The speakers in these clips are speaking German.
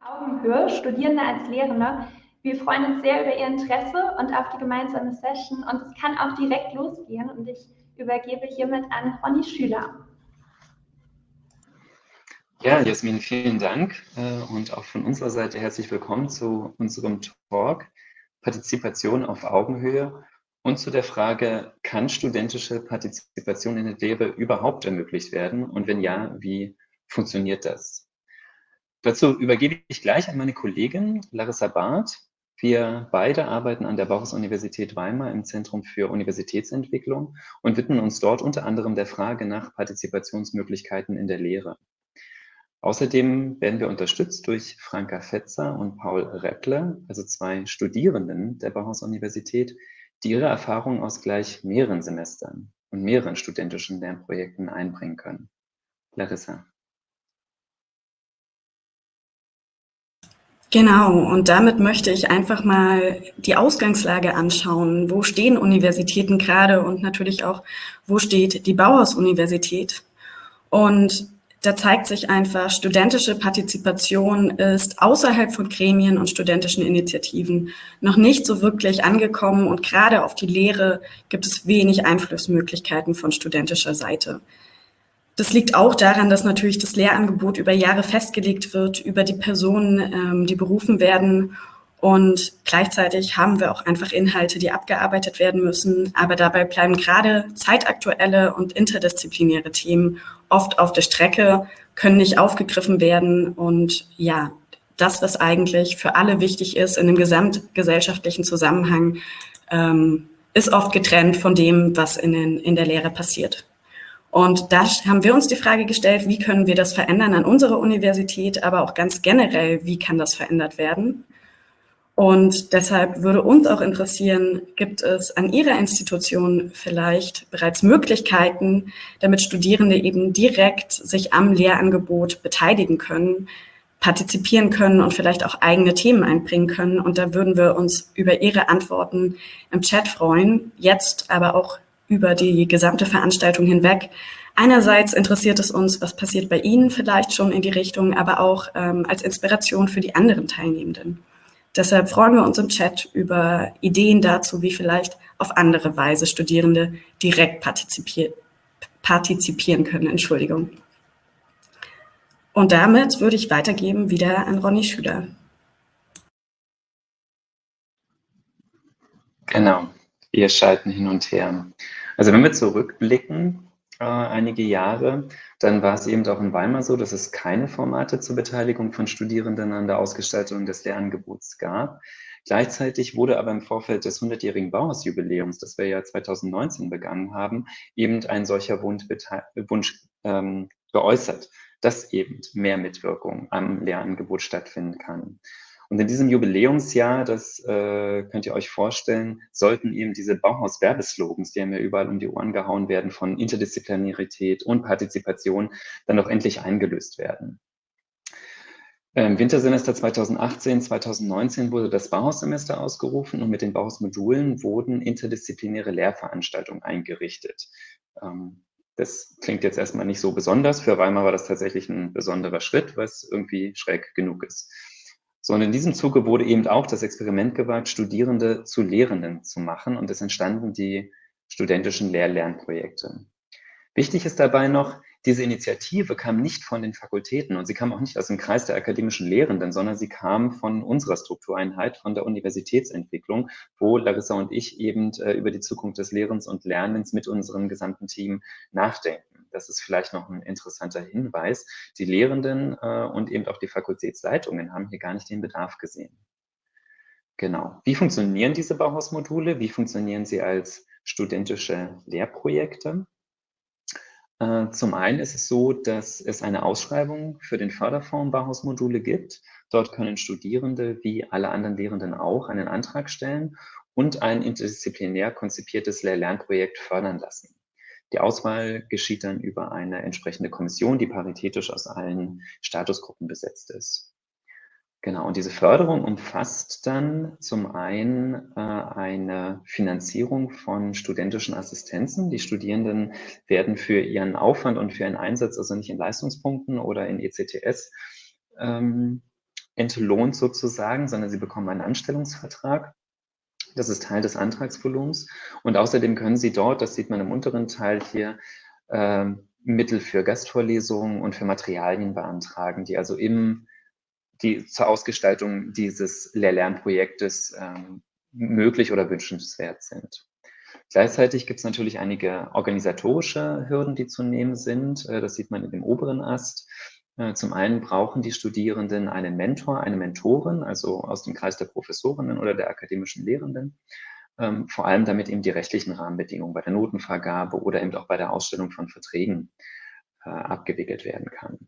Augenhöhe, Studierende als Lehrende. Wir freuen uns sehr über Ihr Interesse und auf die gemeinsame Session und es kann auch direkt losgehen und ich übergebe hiermit an Ronny Schüler. Ja, Jasmin, vielen Dank äh, und auch von unserer Seite herzlich willkommen zu unserem Talk Partizipation auf Augenhöhe und zu der Frage, kann studentische Partizipation in der Lehre überhaupt ermöglicht werden und wenn ja, wie funktioniert das? Dazu übergebe ich gleich an meine Kollegin Larissa Barth. Wir beide arbeiten an der Bauhaus-Universität Weimar im Zentrum für Universitätsentwicklung und widmen uns dort unter anderem der Frage nach Partizipationsmöglichkeiten in der Lehre. Außerdem werden wir unterstützt durch Franka Fetzer und Paul Reppler, also zwei Studierenden der Bauhaus-Universität, die ihre Erfahrungen aus gleich mehreren Semestern und mehreren studentischen Lernprojekten einbringen können. Larissa. Genau, und damit möchte ich einfach mal die Ausgangslage anschauen. Wo stehen Universitäten gerade und natürlich auch, wo steht die Bauhaus-Universität? Und da zeigt sich einfach, studentische Partizipation ist außerhalb von Gremien und studentischen Initiativen noch nicht so wirklich angekommen und gerade auf die Lehre gibt es wenig Einflussmöglichkeiten von studentischer Seite. Das liegt auch daran, dass natürlich das Lehrangebot über Jahre festgelegt wird, über die Personen, ähm, die berufen werden und gleichzeitig haben wir auch einfach Inhalte, die abgearbeitet werden müssen. Aber dabei bleiben gerade zeitaktuelle und interdisziplinäre Themen oft auf der Strecke, können nicht aufgegriffen werden. Und ja, das, was eigentlich für alle wichtig ist in dem gesamtgesellschaftlichen Zusammenhang, ähm, ist oft getrennt von dem, was in, den, in der Lehre passiert. Und da haben wir uns die Frage gestellt, wie können wir das verändern an unserer Universität, aber auch ganz generell, wie kann das verändert werden? Und deshalb würde uns auch interessieren, gibt es an Ihrer Institution vielleicht bereits Möglichkeiten, damit Studierende eben direkt sich am Lehrangebot beteiligen können, partizipieren können und vielleicht auch eigene Themen einbringen können. Und da würden wir uns über Ihre Antworten im Chat freuen, jetzt aber auch über die gesamte Veranstaltung hinweg. Einerseits interessiert es uns, was passiert bei Ihnen vielleicht schon in die Richtung, aber auch ähm, als Inspiration für die anderen Teilnehmenden. Deshalb freuen wir uns im Chat über Ideen dazu, wie vielleicht auf andere Weise Studierende direkt partizipier partizipieren können. Entschuldigung. Und damit würde ich weitergeben wieder an Ronny Schüler. Genau, wir schalten hin und her. Also wenn wir zurückblicken, äh, einige Jahre, dann war es eben auch in Weimar so, dass es keine Formate zur Beteiligung von Studierenden an der Ausgestaltung des Lehrangebots gab. Gleichzeitig wurde aber im Vorfeld des 100-jährigen Bauhausjubiläums, das wir ja 2019 begangen haben, eben ein solcher Wunsch, Wunsch ähm, geäußert, dass eben mehr Mitwirkung am Lehrangebot stattfinden kann. Und in diesem Jubiläumsjahr, das äh, könnt ihr euch vorstellen, sollten eben diese Bauhaus-Werbeslogans, die haben ja überall um die Ohren gehauen werden, von Interdisziplinarität und Partizipation, dann doch endlich eingelöst werden. Im Wintersemester 2018, 2019 wurde das Bauhaussemester ausgerufen und mit den Bauhausmodulen wurden interdisziplinäre Lehrveranstaltungen eingerichtet. Ähm, das klingt jetzt erstmal nicht so besonders. Für Weimar war das tatsächlich ein besonderer Schritt, was irgendwie schräg genug ist sondern in diesem Zuge wurde eben auch das Experiment gewagt, Studierende zu Lehrenden zu machen und es entstanden die studentischen Lehr-Lernprojekte. Wichtig ist dabei noch, diese Initiative kam nicht von den Fakultäten und sie kam auch nicht aus dem Kreis der akademischen Lehrenden, sondern sie kam von unserer Struktureinheit, von der Universitätsentwicklung, wo Larissa und ich eben äh, über die Zukunft des Lehrens und Lernens mit unserem gesamten Team nachdenken das ist vielleicht noch ein interessanter Hinweis, die Lehrenden äh, und eben auch die Fakultätsleitungen haben hier gar nicht den Bedarf gesehen. Genau. Wie funktionieren diese Bauhausmodule? Wie funktionieren sie als studentische Lehrprojekte? Äh, zum einen ist es so, dass es eine Ausschreibung für den Förderfonds Bauhausmodule gibt. Dort können Studierende wie alle anderen Lehrenden auch einen Antrag stellen und ein interdisziplinär konzipiertes Lehr-Lernprojekt fördern lassen. Die Auswahl geschieht dann über eine entsprechende Kommission, die paritätisch aus allen Statusgruppen besetzt ist. Genau, und diese Förderung umfasst dann zum einen äh, eine Finanzierung von studentischen Assistenzen. Die Studierenden werden für ihren Aufwand und für ihren Einsatz, also nicht in Leistungspunkten oder in ECTS, ähm, entlohnt sozusagen, sondern sie bekommen einen Anstellungsvertrag. Das ist Teil des Antragsvolumens. Und außerdem können Sie dort, das sieht man im unteren Teil hier, äh, Mittel für Gastvorlesungen und für Materialien beantragen, die also im, die zur Ausgestaltung dieses Lehr-Lernprojektes ähm, möglich oder wünschenswert sind. Gleichzeitig gibt es natürlich einige organisatorische Hürden, die zu nehmen sind. Äh, das sieht man in dem oberen Ast. Äh, zum einen brauchen die Studierenden einen Mentor, eine Mentorin, also aus dem Kreis der Professorinnen oder der akademischen Lehrenden, ähm, vor allem damit eben die rechtlichen Rahmenbedingungen bei der Notenvergabe oder eben auch bei der Ausstellung von Verträgen äh, abgewickelt werden kann.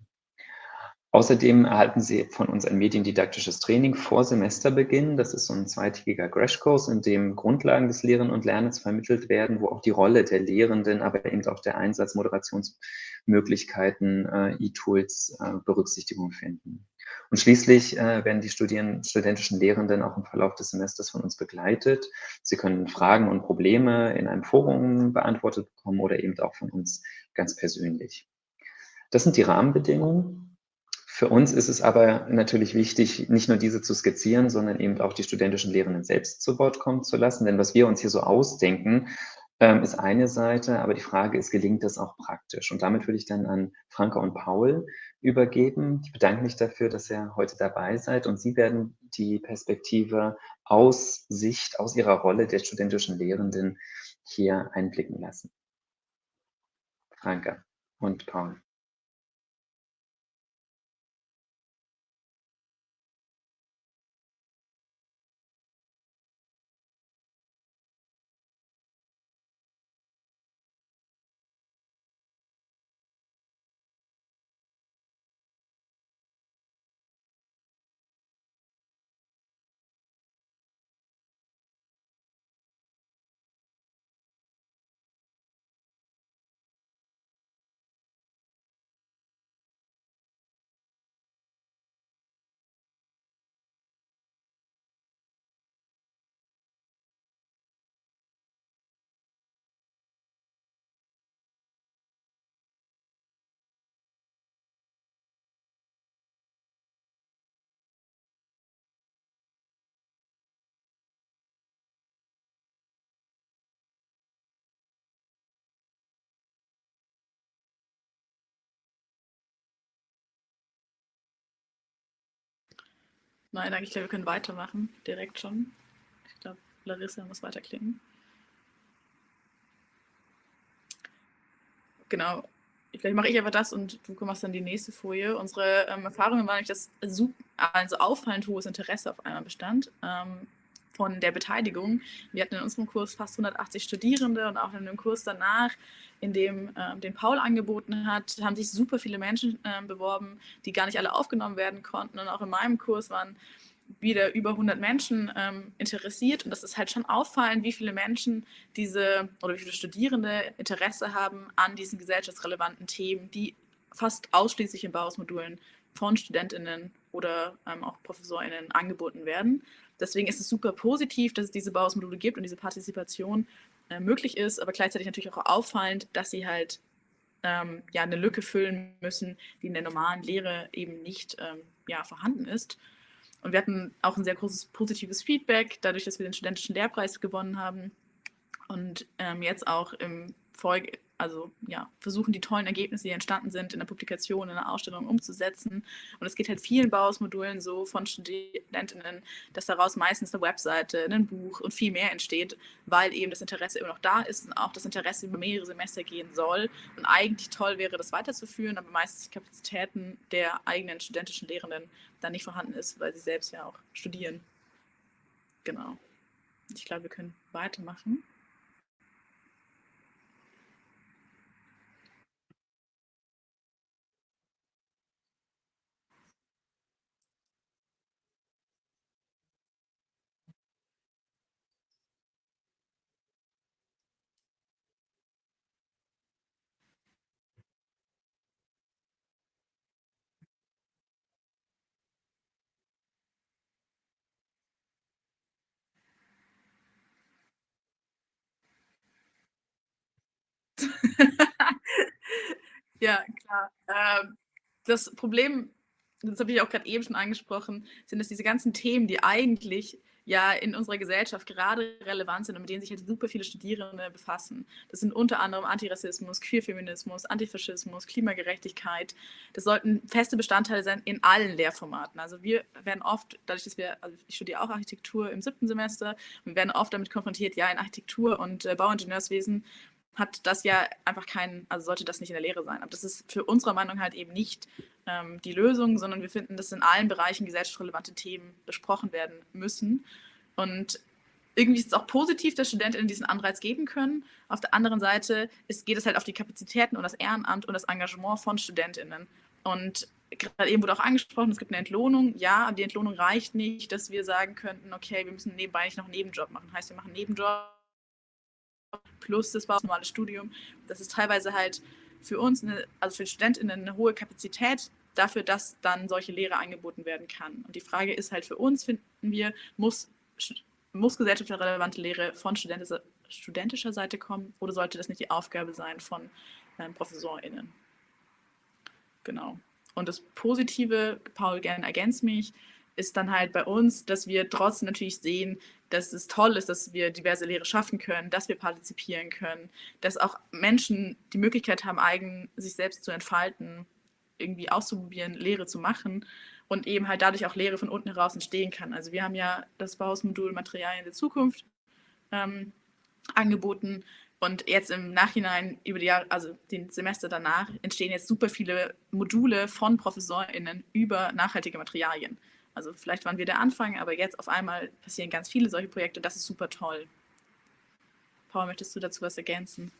Außerdem erhalten Sie von uns ein mediendidaktisches Training vor Semesterbeginn. Das ist so ein zweitägiger Crashkurs, in dem Grundlagen des Lehren und Lernens vermittelt werden, wo auch die Rolle der Lehrenden, aber eben auch der Einsatz Moderationsmöglichkeiten, äh, E-Tools äh, Berücksichtigung finden. Und schließlich äh, werden die Studien, studentischen Lehrenden auch im Verlauf des Semesters von uns begleitet. Sie können Fragen und Probleme in einem Forum beantwortet bekommen oder eben auch von uns ganz persönlich. Das sind die Rahmenbedingungen. Für uns ist es aber natürlich wichtig, nicht nur diese zu skizzieren, sondern eben auch die studentischen Lehrenden selbst zu Wort kommen zu lassen. Denn was wir uns hier so ausdenken, ähm, ist eine Seite, aber die Frage ist, gelingt das auch praktisch? Und damit würde ich dann an Franka und Paul übergeben. Ich bedanke mich dafür, dass ihr heute dabei seid und Sie werden die Perspektive aus Sicht, aus Ihrer Rolle der studentischen Lehrenden hier einblicken lassen. Franka und Paul. Nein, danke. Ich glaube, wir können weitermachen. Direkt schon. Ich glaube, Larissa muss weiterklicken. Genau. Vielleicht mache ich einfach das und du machst dann die nächste Folie. Unsere ähm, Erfahrungen waren, dass super, also auffallend hohes Interesse auf einmal bestand. Ähm, von der Beteiligung. Wir hatten in unserem Kurs fast 180 Studierende und auch in dem Kurs danach, in dem äh, den Paul angeboten hat, haben sich super viele Menschen äh, beworben, die gar nicht alle aufgenommen werden konnten. Und auch in meinem Kurs waren wieder über 100 Menschen ähm, interessiert. Und das ist halt schon auffallend, wie viele Menschen diese oder wie viele Studierende Interesse haben an diesen gesellschaftsrelevanten Themen, die fast ausschließlich in Bauhausmodulen von StudentInnen oder ähm, auch ProfessorInnen angeboten werden. Deswegen ist es super positiv, dass es diese Bauhausmodule gibt und diese Partizipation äh, möglich ist, aber gleichzeitig natürlich auch auffallend, dass sie halt ähm, ja, eine Lücke füllen müssen, die in der normalen Lehre eben nicht ähm, ja, vorhanden ist. Und wir hatten auch ein sehr großes positives Feedback, dadurch, dass wir den studentischen Lehrpreis gewonnen haben und ähm, jetzt auch im Folge, also ja, versuchen die tollen Ergebnisse, die entstanden sind, in der Publikation, in der Ausstellung umzusetzen. Und es geht halt vielen Bauhausmodulen so von Studentinnen, dass daraus meistens eine Webseite, ein Buch und viel mehr entsteht, weil eben das Interesse immer noch da ist und auch das Interesse über mehrere Semester gehen soll. Und eigentlich toll wäre, das weiterzuführen, aber meistens die Kapazitäten der eigenen studentischen Lehrenden dann nicht vorhanden ist, weil sie selbst ja auch studieren. Genau. Ich glaube, wir können weitermachen. Ja. Ähm, das Problem das habe ich auch gerade eben schon angesprochen, sind es diese ganzen Themen, die eigentlich ja in unserer Gesellschaft gerade relevant sind und mit denen sich halt super viele Studierende befassen. Das sind unter anderem Antirassismus, Queerfeminismus, Antifaschismus, Klimagerechtigkeit. Das sollten feste Bestandteile sein in allen Lehrformaten. Also wir werden oft, dadurch, dass wir, also ich studiere auch Architektur im siebten Semester, wir werden oft damit konfrontiert, ja, in Architektur und äh, Bauingenieurswesen hat das ja einfach keinen, also sollte das nicht in der Lehre sein. Aber das ist für unsere Meinung halt eben nicht ähm, die Lösung, sondern wir finden, dass in allen Bereichen gesellschaftsrelevante Themen besprochen werden müssen. Und irgendwie ist es auch positiv, dass Studentinnen diesen Anreiz geben können. Auf der anderen Seite ist, geht es halt auf die Kapazitäten und das Ehrenamt und das Engagement von Studentinnen. Und gerade eben wurde auch angesprochen, es gibt eine Entlohnung. Ja, aber die Entlohnung reicht nicht, dass wir sagen könnten, okay, wir müssen nebenbei nicht noch einen Nebenjob machen. Heißt, wir machen einen Nebenjob plus das normale Studium. Das ist teilweise halt für uns, eine, also für Studentinnen, eine hohe Kapazität dafür, dass dann solche Lehre angeboten werden kann. Und die Frage ist halt für uns, finden wir, muss, muss gesellschaftsrelevante Lehre von studentischer, studentischer Seite kommen oder sollte das nicht die Aufgabe sein von ähm, ProfessorInnen? Genau. Und das Positive, Paul, gerne ergänzt mich, ist dann halt bei uns, dass wir trotzdem natürlich sehen, dass es toll ist, dass wir diverse Lehre schaffen können, dass wir partizipieren können, dass auch Menschen die Möglichkeit haben, eigen sich selbst zu entfalten, irgendwie auszuprobieren, Lehre zu machen und eben halt dadurch auch Lehre von unten heraus entstehen kann. Also wir haben ja das Bauhausmodul Materialien der Zukunft ähm, angeboten und jetzt im Nachhinein über die Jahre, also den Semester danach, entstehen jetzt super viele Module von ProfessorInnen über nachhaltige Materialien. Also vielleicht waren wir der Anfang, aber jetzt auf einmal passieren ganz viele solche Projekte. Das ist super toll. Paul, möchtest du dazu was ergänzen?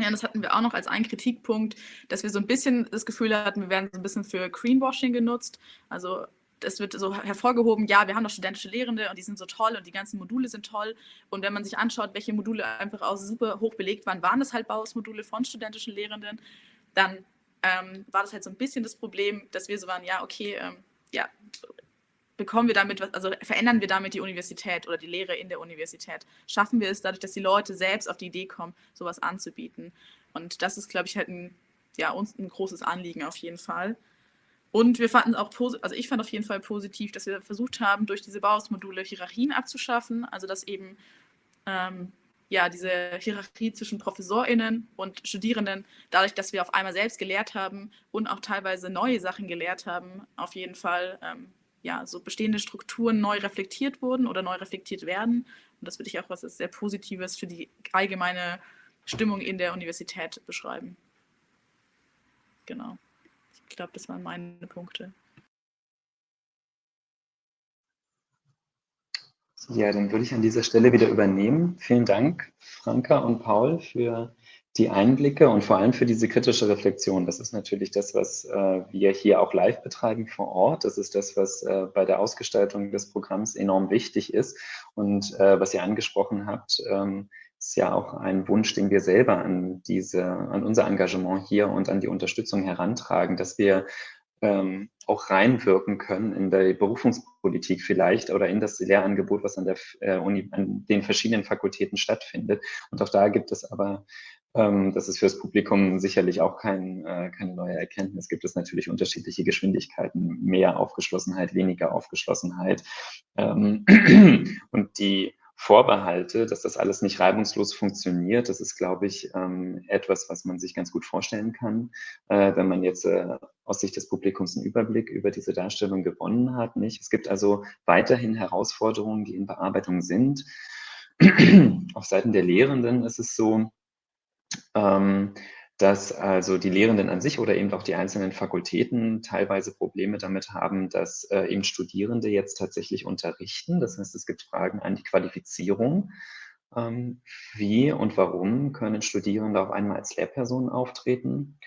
Ja, das hatten wir auch noch als einen Kritikpunkt, dass wir so ein bisschen das Gefühl hatten, wir werden so ein bisschen für Greenwashing genutzt. Also es wird so hervorgehoben, ja, wir haben doch studentische Lehrende und die sind so toll und die ganzen Module sind toll. Und wenn man sich anschaut, welche Module einfach auch super hoch belegt waren, waren das halt Bauhausmodule von studentischen Lehrenden, dann ähm, war das halt so ein bisschen das Problem, dass wir so waren, ja, okay, ähm, ja, bekommen wir damit also verändern wir damit die Universität oder die Lehre in der Universität? Schaffen wir es dadurch, dass die Leute selbst auf die Idee kommen, sowas anzubieten? Und das ist, glaube ich, halt ein, ja, uns ein großes Anliegen auf jeden Fall. Und wir fanden auch, also ich fand auf jeden Fall positiv, dass wir versucht haben, durch diese Bauhausmodule Hierarchien abzuschaffen, also dass eben ähm, ja, diese Hierarchie zwischen ProfessorInnen und Studierenden, dadurch, dass wir auf einmal selbst gelehrt haben und auch teilweise neue Sachen gelehrt haben, auf jeden Fall ähm, ja, so bestehende Strukturen neu reflektiert wurden oder neu reflektiert werden. Und das würde ich auch was sehr Positives für die allgemeine Stimmung in der Universität beschreiben. Genau. Ich glaube, das waren meine Punkte. Ja, dann würde ich an dieser Stelle wieder übernehmen. Vielen Dank, Franka und Paul, für die Einblicke und vor allem für diese kritische Reflexion. Das ist natürlich das, was äh, wir hier auch live betreiben vor Ort. Das ist das, was äh, bei der Ausgestaltung des Programms enorm wichtig ist. Und äh, was ihr angesprochen habt, ähm, ist ja auch ein Wunsch, den wir selber an diese, an unser Engagement hier und an die Unterstützung herantragen, dass wir ähm, auch reinwirken können in der Berufungspolitik vielleicht oder in das Lehrangebot, was an, der, äh, Uni, an den verschiedenen Fakultäten stattfindet. Und auch da gibt es aber ähm, das ist fürs Publikum sicherlich auch kein, äh, keine neue Erkenntnis. Gibt es natürlich unterschiedliche Geschwindigkeiten, mehr Aufgeschlossenheit, weniger Aufgeschlossenheit. Ähm, und die Vorbehalte, dass das alles nicht reibungslos funktioniert, das ist, glaube ich, ähm, etwas, was man sich ganz gut vorstellen kann, äh, wenn man jetzt äh, aus Sicht des Publikums einen Überblick über diese Darstellung gewonnen hat. Nicht? Es gibt also weiterhin Herausforderungen, die in Bearbeitung sind. Auf Seiten der Lehrenden ist es so, dass also die Lehrenden an sich oder eben auch die einzelnen Fakultäten teilweise Probleme damit haben, dass äh, eben Studierende jetzt tatsächlich unterrichten. Das heißt, es gibt Fragen an die Qualifizierung. Ähm, wie und warum können Studierende auf einmal als Lehrpersonen auftreten?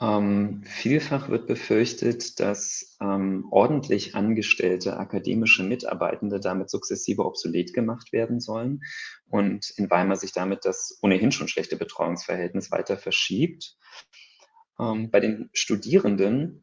Ähm, vielfach wird befürchtet, dass ähm, ordentlich angestellte akademische Mitarbeitende damit sukzessive obsolet gemacht werden sollen und in Weimar sich damit das ohnehin schon schlechte Betreuungsverhältnis weiter verschiebt. Ähm, bei den Studierenden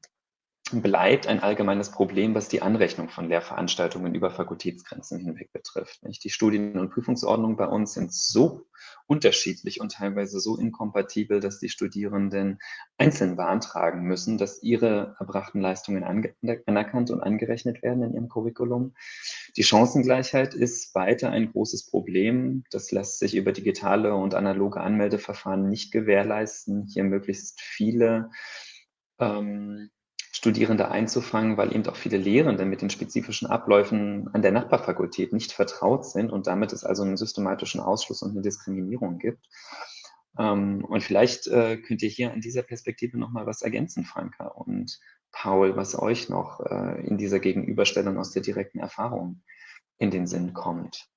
bleibt ein allgemeines Problem, was die Anrechnung von Lehrveranstaltungen über Fakultätsgrenzen hinweg betrifft. Die Studien- und Prüfungsordnungen bei uns sind so unterschiedlich und teilweise so inkompatibel, dass die Studierenden einzeln beantragen müssen, dass ihre erbrachten Leistungen anerkannt und angerechnet werden in ihrem Curriculum. Die Chancengleichheit ist weiter ein großes Problem. Das lässt sich über digitale und analoge Anmeldeverfahren nicht gewährleisten, hier möglichst viele ähm, Studierende einzufangen, weil eben auch viele Lehrende mit den spezifischen Abläufen an der Nachbarfakultät nicht vertraut sind und damit es also einen systematischen Ausschluss und eine Diskriminierung gibt. Ähm, und vielleicht äh, könnt ihr hier an dieser Perspektive nochmal was ergänzen, Franka und Paul, was euch noch äh, in dieser Gegenüberstellung aus der direkten Erfahrung in den Sinn kommt.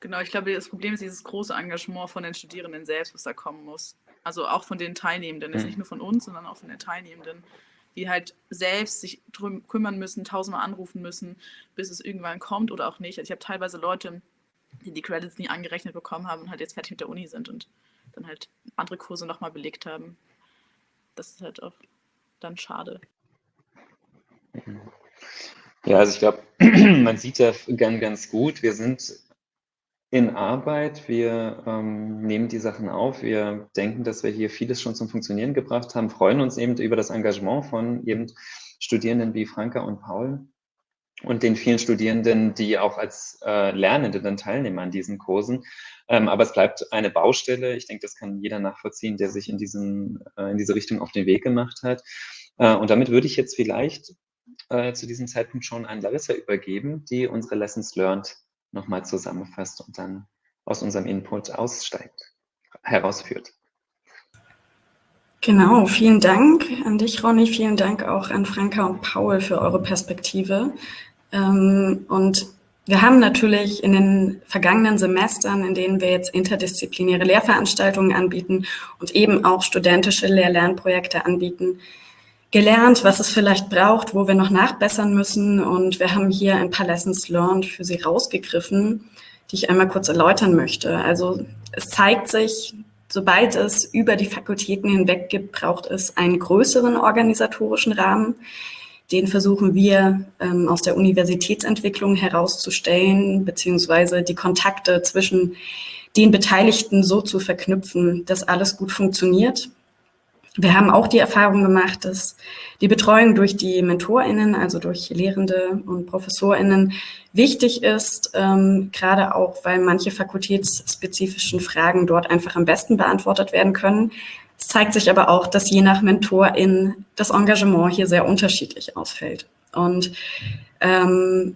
Genau, ich glaube, das Problem ist dieses große Engagement von den Studierenden selbst, was da kommen muss. Also auch von den Teilnehmenden, mhm. nicht nur von uns, sondern auch von den Teilnehmenden, die halt selbst sich drum kümmern müssen, tausendmal anrufen müssen, bis es irgendwann kommt oder auch nicht. Also ich habe teilweise Leute, die die Credits nie angerechnet bekommen haben und halt jetzt fertig mit der Uni sind und dann halt andere Kurse nochmal belegt haben. Das ist halt auch dann schade. Ja, also ich glaube, man sieht ja ganz, ganz gut, wir sind in Arbeit. Wir ähm, nehmen die Sachen auf. Wir denken, dass wir hier vieles schon zum Funktionieren gebracht haben, freuen uns eben über das Engagement von eben Studierenden wie Franka und Paul und den vielen Studierenden, die auch als äh, Lernende dann teilnehmen an diesen Kursen. Ähm, aber es bleibt eine Baustelle. Ich denke, das kann jeder nachvollziehen, der sich in, diesen, äh, in diese Richtung auf den Weg gemacht hat. Äh, und damit würde ich jetzt vielleicht äh, zu diesem Zeitpunkt schon an Larissa übergeben, die unsere Lessons Learned nochmal zusammenfasst und dann aus unserem Input aussteigt, herausführt. Genau, vielen Dank an dich, Ronny. Vielen Dank auch an Franka und Paul für eure Perspektive. Ähm, und wir haben natürlich in den vergangenen Semestern, in denen wir jetzt interdisziplinäre Lehrveranstaltungen anbieten und eben auch studentische Lehr-Lernprojekte anbieten, gelernt, was es vielleicht braucht, wo wir noch nachbessern müssen. Und wir haben hier ein paar Lessons learned für Sie rausgegriffen, die ich einmal kurz erläutern möchte. Also es zeigt sich, sobald es über die Fakultäten hinweg gibt, braucht es einen größeren organisatorischen Rahmen. Den versuchen wir ähm, aus der Universitätsentwicklung herauszustellen, beziehungsweise die Kontakte zwischen den Beteiligten so zu verknüpfen, dass alles gut funktioniert. Wir haben auch die Erfahrung gemacht, dass die Betreuung durch die MentorInnen, also durch Lehrende und ProfessorInnen, wichtig ist, ähm, gerade auch, weil manche fakultätsspezifischen Fragen dort einfach am besten beantwortet werden können. Es zeigt sich aber auch, dass je nach MentorIn das Engagement hier sehr unterschiedlich ausfällt. Und ähm,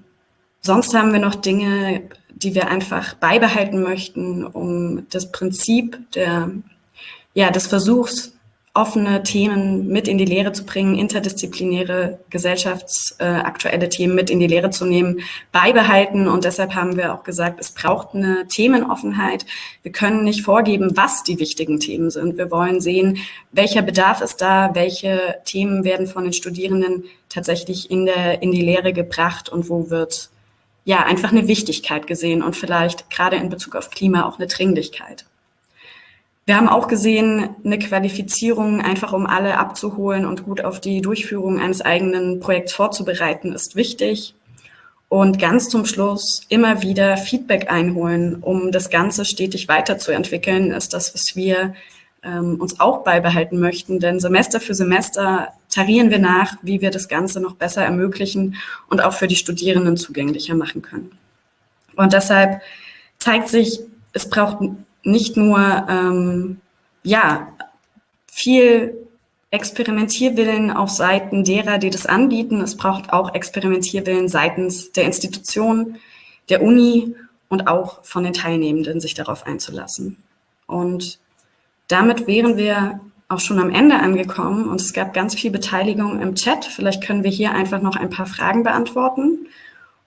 sonst haben wir noch Dinge, die wir einfach beibehalten möchten, um das Prinzip der, ja, des Versuchs, offene Themen mit in die Lehre zu bringen, interdisziplinäre, gesellschaftsaktuelle äh, Themen mit in die Lehre zu nehmen, beibehalten. Und deshalb haben wir auch gesagt, es braucht eine Themenoffenheit. Wir können nicht vorgeben, was die wichtigen Themen sind. Wir wollen sehen, welcher Bedarf ist da, welche Themen werden von den Studierenden tatsächlich in, der, in die Lehre gebracht und wo wird ja einfach eine Wichtigkeit gesehen und vielleicht gerade in Bezug auf Klima auch eine Dringlichkeit. Wir haben auch gesehen, eine Qualifizierung, einfach um alle abzuholen und gut auf die Durchführung eines eigenen Projekts vorzubereiten, ist wichtig. Und ganz zum Schluss immer wieder Feedback einholen, um das Ganze stetig weiterzuentwickeln, ist das, was wir ähm, uns auch beibehalten möchten. Denn Semester für Semester tarieren wir nach, wie wir das Ganze noch besser ermöglichen und auch für die Studierenden zugänglicher machen können. Und deshalb zeigt sich, es braucht nicht nur ähm, ja, viel Experimentierwillen auf Seiten derer, die das anbieten. Es braucht auch Experimentierwillen seitens der Institution, der Uni und auch von den Teilnehmenden, sich darauf einzulassen. Und damit wären wir auch schon am Ende angekommen und es gab ganz viel Beteiligung im Chat. Vielleicht können wir hier einfach noch ein paar Fragen beantworten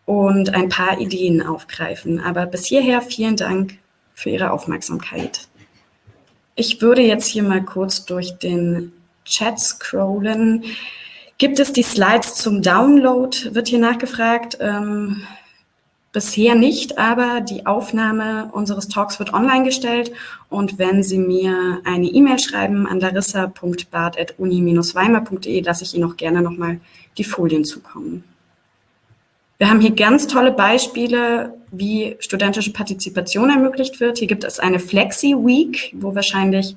und ein paar Ideen aufgreifen. Aber bis hierher vielen Dank für Ihre Aufmerksamkeit. Ich würde jetzt hier mal kurz durch den Chat scrollen. Gibt es die Slides zum Download, wird hier nachgefragt. Ähm, bisher nicht, aber die Aufnahme unseres Talks wird online gestellt. Und wenn Sie mir eine E-Mail schreiben an larissa.bart.uni-weimar.de, lasse ich Ihnen auch gerne nochmal die Folien zukommen. Wir haben hier ganz tolle Beispiele, wie studentische Partizipation ermöglicht wird. Hier gibt es eine Flexi-Week, wo wahrscheinlich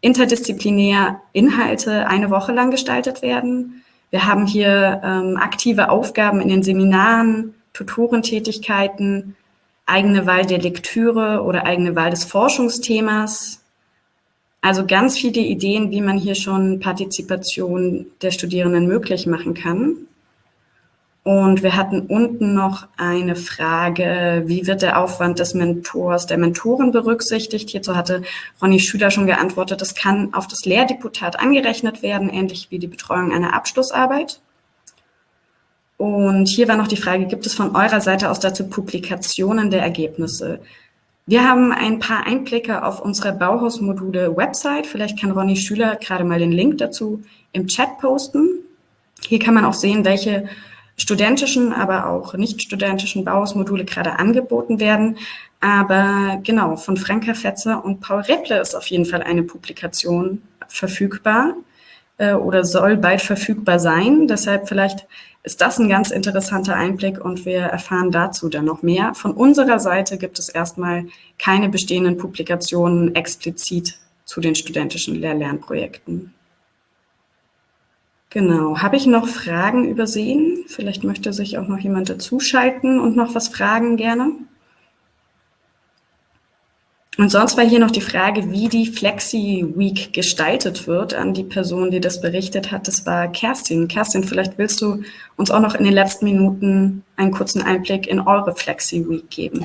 interdisziplinär Inhalte eine Woche lang gestaltet werden. Wir haben hier ähm, aktive Aufgaben in den Seminaren, Tutorentätigkeiten, eigene Wahl der Lektüre oder eigene Wahl des Forschungsthemas. Also ganz viele Ideen, wie man hier schon Partizipation der Studierenden möglich machen kann. Und wir hatten unten noch eine Frage, wie wird der Aufwand des Mentors, der Mentoren berücksichtigt? Hierzu hatte Ronny Schüler schon geantwortet, das kann auf das Lehrdeputat angerechnet werden, ähnlich wie die Betreuung einer Abschlussarbeit. Und hier war noch die Frage, gibt es von eurer Seite aus dazu Publikationen der Ergebnisse? Wir haben ein paar Einblicke auf unsere Bauhausmodule-Website. Vielleicht kann Ronny Schüler gerade mal den Link dazu im Chat posten. Hier kann man auch sehen, welche studentischen, aber auch nicht studentischen Bauhausmodule gerade angeboten werden. Aber genau, von Franka Fetzer und Paul Repple ist auf jeden Fall eine Publikation verfügbar äh, oder soll bald verfügbar sein. Deshalb vielleicht ist das ein ganz interessanter Einblick und wir erfahren dazu dann noch mehr. Von unserer Seite gibt es erstmal keine bestehenden Publikationen explizit zu den studentischen Lehr-Lernprojekten. Genau. Habe ich noch Fragen übersehen? Vielleicht möchte sich auch noch jemand dazuschalten und noch was fragen gerne. Und sonst war hier noch die Frage, wie die Flexi Week gestaltet wird an die Person, die das berichtet hat. Das war Kerstin. Kerstin, vielleicht willst du uns auch noch in den letzten Minuten einen kurzen Einblick in eure Flexi Week geben.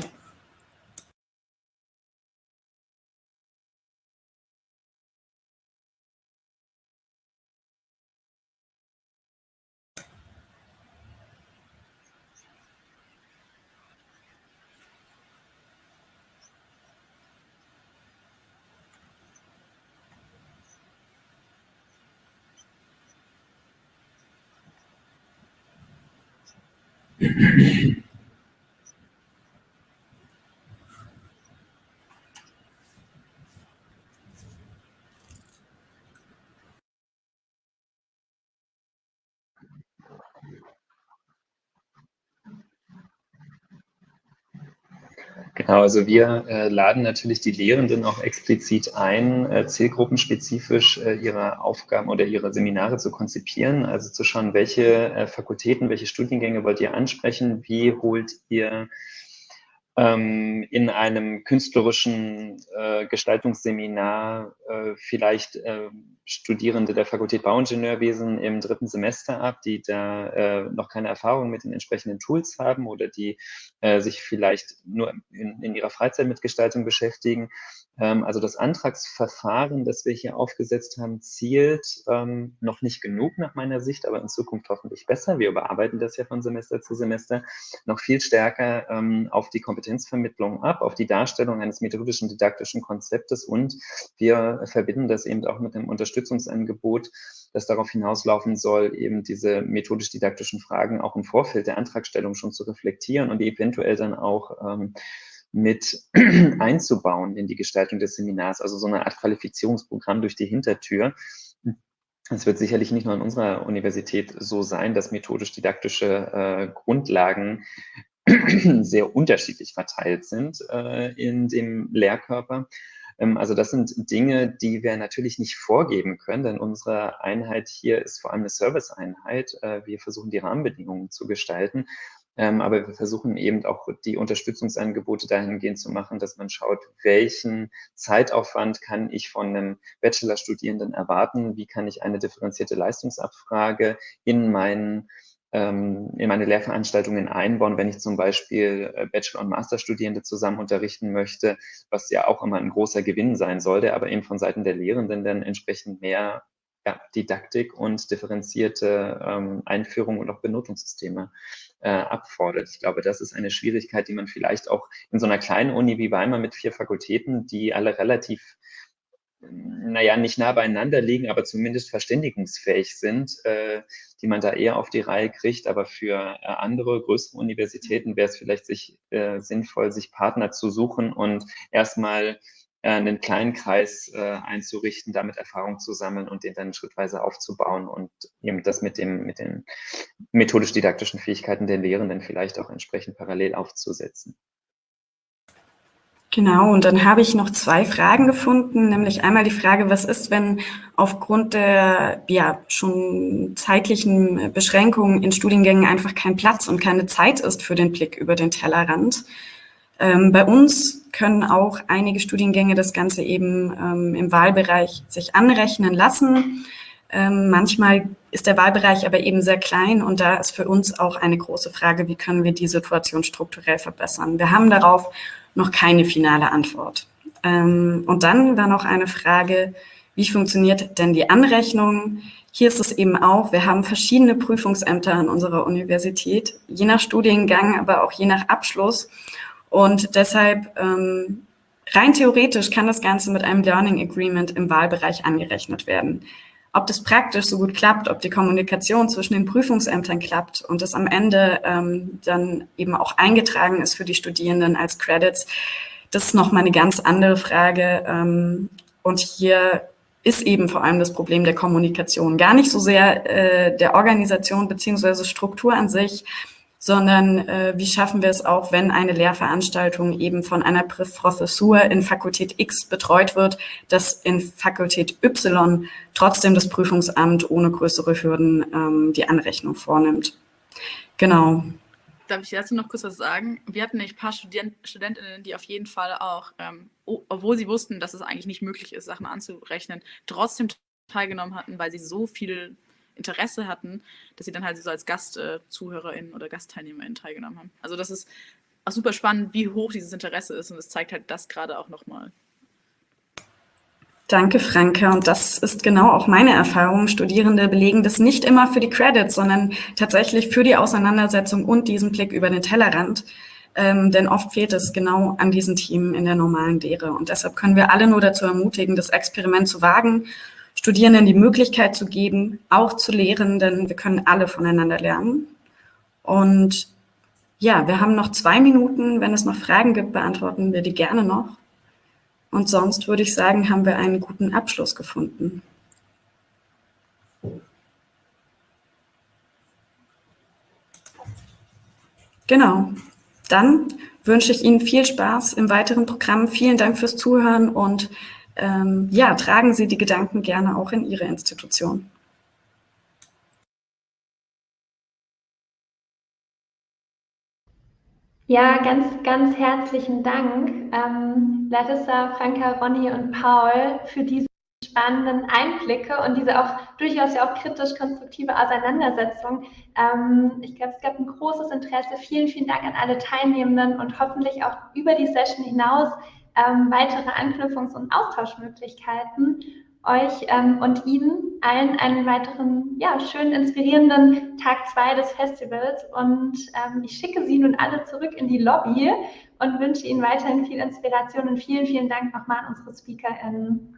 Thank you. Genau, also wir äh, laden natürlich die Lehrenden auch explizit ein, äh, zielgruppenspezifisch äh, ihre Aufgaben oder ihre Seminare zu konzipieren, also zu schauen, welche äh, Fakultäten, welche Studiengänge wollt ihr ansprechen, wie holt ihr ähm, in einem künstlerischen äh, Gestaltungsseminar äh, vielleicht äh, Studierende der Fakultät Bauingenieurwesen im dritten Semester ab, die da äh, noch keine Erfahrung mit den entsprechenden Tools haben oder die äh, sich vielleicht nur in, in ihrer Freizeit mit Gestaltung beschäftigen ähm, also das Antragsverfahren, das wir hier aufgesetzt haben, zielt ähm, noch nicht genug nach meiner Sicht, aber in Zukunft hoffentlich besser. Wir überarbeiten das ja von Semester zu Semester noch viel stärker ähm, auf die Kompetenzvermittlung ab, auf die Darstellung eines methodischen, didaktischen Konzeptes und wir verbinden das eben auch mit einem Unterstützungsangebot das darauf hinauslaufen soll, eben diese methodisch-didaktischen Fragen auch im Vorfeld der Antragstellung schon zu reflektieren und eventuell dann auch ähm, mit einzubauen in die Gestaltung des Seminars, also so eine Art Qualifizierungsprogramm durch die Hintertür. Es wird sicherlich nicht nur an unserer Universität so sein, dass methodisch-didaktische äh, Grundlagen sehr unterschiedlich verteilt sind äh, in dem Lehrkörper. Ähm, also das sind Dinge, die wir natürlich nicht vorgeben können, denn unsere Einheit hier ist vor allem eine Serviceeinheit. Äh, wir versuchen die Rahmenbedingungen zu gestalten. Ähm, aber wir versuchen eben auch die Unterstützungsangebote dahingehend zu machen, dass man schaut, welchen Zeitaufwand kann ich von einem Bachelorstudierenden erwarten, wie kann ich eine differenzierte Leistungsabfrage in meinen ähm, in meine Lehrveranstaltungen einbauen, wenn ich zum Beispiel äh, Bachelor- und Masterstudierende zusammen unterrichten möchte, was ja auch immer ein großer Gewinn sein sollte, aber eben von Seiten der Lehrenden dann entsprechend mehr ja, Didaktik und differenzierte ähm, Einführung und auch Benotungssysteme äh, abfordert. Ich glaube, das ist eine Schwierigkeit, die man vielleicht auch in so einer kleinen Uni wie Weimar mit vier Fakultäten, die alle relativ naja, nicht nah beieinander liegen, aber zumindest verständigungsfähig sind, äh, die man da eher auf die Reihe kriegt. Aber für äh, andere größere Universitäten wäre es vielleicht sich, äh, sinnvoll, sich Partner zu suchen und erstmal äh, einen kleinen Kreis äh, einzurichten, damit Erfahrung zu sammeln und den dann schrittweise aufzubauen und eben das mit, dem, mit den methodisch-didaktischen Fähigkeiten der Lehrenden vielleicht auch entsprechend parallel aufzusetzen. Genau, und dann habe ich noch zwei Fragen gefunden, nämlich einmal die Frage, was ist, wenn aufgrund der ja schon zeitlichen Beschränkungen in Studiengängen einfach kein Platz und keine Zeit ist für den Blick über den Tellerrand. Ähm, bei uns können auch einige Studiengänge das Ganze eben ähm, im Wahlbereich sich anrechnen lassen. Ähm, manchmal ist der Wahlbereich aber eben sehr klein und da ist für uns auch eine große Frage, wie können wir die Situation strukturell verbessern. Wir haben darauf noch keine finale Antwort. Ähm, und dann war noch eine Frage, wie funktioniert denn die Anrechnung? Hier ist es eben auch, wir haben verschiedene Prüfungsämter an unserer Universität, je nach Studiengang, aber auch je nach Abschluss. Und deshalb ähm, rein theoretisch kann das Ganze mit einem Learning Agreement im Wahlbereich angerechnet werden. Ob das praktisch so gut klappt, ob die Kommunikation zwischen den Prüfungsämtern klappt und das am Ende ähm, dann eben auch eingetragen ist für die Studierenden als Credits, das ist nochmal eine ganz andere Frage. Ähm, und hier ist eben vor allem das Problem der Kommunikation. Gar nicht so sehr äh, der Organisation beziehungsweise Struktur an sich, sondern äh, wie schaffen wir es auch, wenn eine Lehrveranstaltung eben von einer Professur in Fakultät X betreut wird, dass in Fakultät Y trotzdem das Prüfungsamt ohne größere Hürden ähm, die Anrechnung vornimmt. Genau. Darf ich dazu noch kurz was sagen? Wir hatten nämlich ein paar Student Studentinnen, die auf jeden Fall auch, ähm, obwohl sie wussten, dass es eigentlich nicht möglich ist, Sachen anzurechnen, trotzdem teilgenommen hatten, weil sie so viel Interesse hatten, dass sie dann halt so als GastzuhörerInnen oder GastteilnehmerInnen teilgenommen haben. Also das ist auch super spannend, wie hoch dieses Interesse ist und es zeigt halt das gerade auch nochmal. Danke, Franke. Und das ist genau auch meine Erfahrung. Studierende belegen das nicht immer für die Credits, sondern tatsächlich für die Auseinandersetzung und diesen Blick über den Tellerrand. Ähm, denn oft fehlt es genau an diesen Themen in der normalen Lehre. Und deshalb können wir alle nur dazu ermutigen, das Experiment zu wagen Studierenden die Möglichkeit zu geben, auch zu lehren, denn wir können alle voneinander lernen. Und ja, wir haben noch zwei Minuten. Wenn es noch Fragen gibt, beantworten wir die gerne noch. Und sonst würde ich sagen, haben wir einen guten Abschluss gefunden. Genau. Dann wünsche ich Ihnen viel Spaß im weiteren Programm. Vielen Dank fürs Zuhören und ähm, ja, tragen Sie die Gedanken gerne auch in Ihre Institution. Ja, ganz, ganz herzlichen Dank, ähm, Larissa, Franka, Ronny und Paul, für diese spannenden Einblicke und diese auch durchaus ja auch kritisch-konstruktive Auseinandersetzung. Ähm, ich glaube, es gab ein großes Interesse. Vielen, vielen Dank an alle Teilnehmenden und hoffentlich auch über die Session hinaus ähm, weitere Anknüpfungs- und Austauschmöglichkeiten. Euch ähm, und Ihnen allen einen weiteren, ja, schön inspirierenden Tag zwei des Festivals. Und ähm, ich schicke Sie nun alle zurück in die Lobby und wünsche Ihnen weiterhin viel Inspiration und vielen, vielen Dank nochmal an unsere SpeakerInnen.